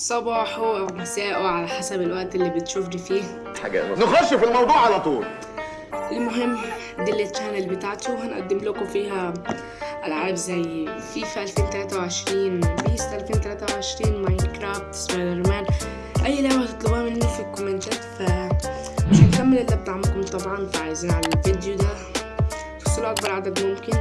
صباحه أو مساءه على حسب الوقت اللي بتشوفني فيه. حاجة. نخش في الموضوع على طول. المهم دي ال channel بتاعته هنقدم لكم فيها ألعاب زي فيفا 2023 PES 2023 Minecraft Spider-Man أي لعبة تطلبوها مني في الكومنتات ف مش هنكمل إلا بدعمكم طبعا فعايزين على الفيديو ده. توصلوا أكبر عدد ممكن.